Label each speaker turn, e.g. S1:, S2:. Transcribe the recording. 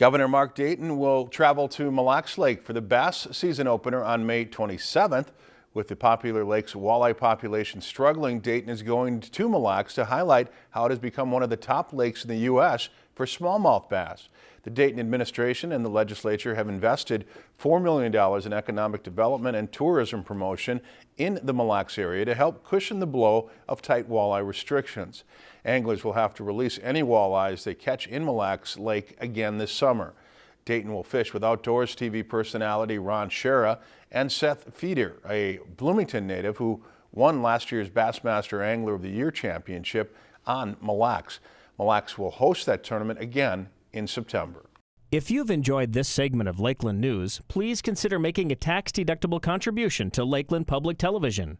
S1: Governor Mark Dayton will travel to Mille Lacs Lake for the bass season opener on May 27th. With the popular lake's walleye population struggling, Dayton is going to Mille Lacs to highlight how it has become one of the top lakes in the U.S. for smallmouth bass. The Dayton administration and the legislature have invested $4 million in economic development and tourism promotion in the Mille Lacs area to help cushion the blow of tight walleye restrictions. Anglers will have to release any walleyes they catch in Mille Lacs Lake again this summer. Dayton will fish with Outdoors TV personality Ron Schara and Seth Feider, a Bloomington native who won last year's Bassmaster Angler of the Year Championship on Mille Lacs. Mille Lacs will host that tournament again in September.
S2: If you've enjoyed this segment of Lakeland News, please consider making a tax-deductible contribution to Lakeland Public Television.